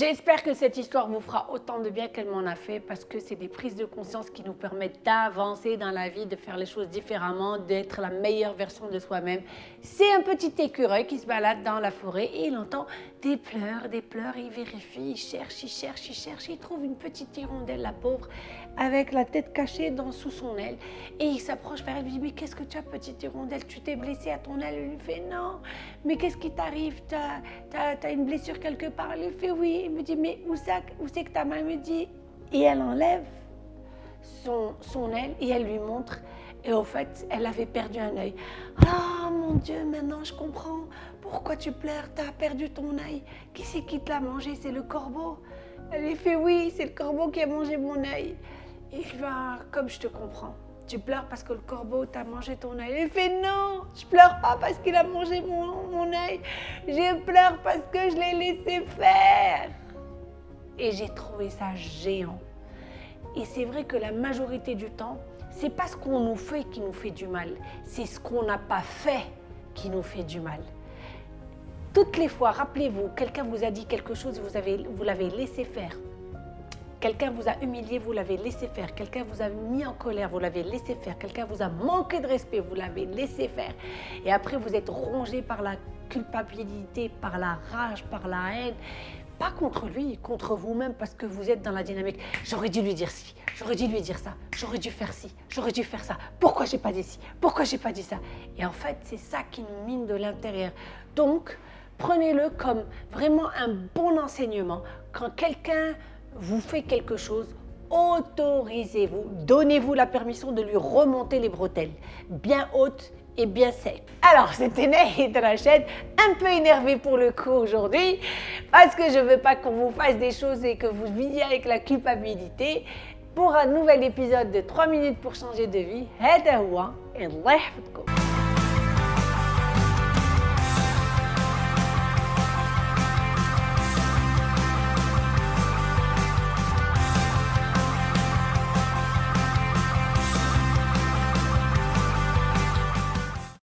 J'espère que cette histoire vous fera autant de bien qu'elle m'en a fait parce que c'est des prises de conscience qui nous permettent d'avancer dans la vie, de faire les choses différemment, d'être la meilleure version de soi-même. C'est un petit écureuil qui se balade dans la forêt et il entend des pleurs, des pleurs, il vérifie, il cherche, il cherche, il cherche, il trouve une petite hirondelle, la pauvre, avec la tête cachée dans, sous son aile. Et il s'approche vers elle, lui dit mais qu'est-ce que tu as petite hirondelle, tu t'es blessée à ton aile, elle lui fait non, mais qu'est-ce qui t'arrive, tu as, as une blessure quelque part, elle lui fait oui, il me dit, mais où, c'est que ta main? Me dit Et elle enlève son, son aile et elle lui montre. Et au fait, elle avait perdu un œil. Ah mon Dieu, maintenant je comprends. Pourquoi tu pleures? Tu as perdu ton œil. Qui c'est qui te l'a mangé? C'est le corbeau. Elle lui fait oui, c'est le corbeau qui a mangé mon œil. Et il va, comme je te comprends. Tu pleures parce que le corbeau t'a mangé ton œil. Elle fait non, je pleure pas parce qu'il a mangé mon, mon œil. Je pleure parce que je l'ai laissé faire. Et j'ai trouvé ça géant. Et c'est vrai que la majorité du temps, c'est pas ce qu'on nous fait qui nous fait du mal, c'est ce qu'on n'a pas fait qui nous fait du mal. Toutes les fois, rappelez-vous, quelqu'un vous a dit quelque chose, vous l'avez vous laissé faire. Quelqu'un vous a humilié, vous l'avez laissé faire. Quelqu'un vous a mis en colère, vous l'avez laissé faire. Quelqu'un vous a manqué de respect, vous l'avez laissé faire. Et après, vous êtes rongé par la culpabilité, par la rage, par la haine. Pas contre lui, contre vous-même, parce que vous êtes dans la dynamique. J'aurais dû lui dire ci, j'aurais dû lui dire ça, j'aurais dû faire ci, j'aurais dû faire ça. Pourquoi j'ai pas dit ci? Pourquoi j'ai pas dit ça? Et en fait, c'est ça qui nous mine de l'intérieur. Donc, prenez-le comme vraiment un bon enseignement. Quand quelqu'un vous fait quelque chose, autorisez-vous, donnez-vous la permission de lui remonter les bretelles, bien hautes et bien sec. Alors, c'était Ney Rachel, un peu énervé pour le coup aujourd'hui, parce que je ne veux pas qu'on vous fasse des choses et que vous viviez avec la culpabilité. Pour un nouvel épisode de 3 minutes pour changer de vie, هذا هو الله يحفظكم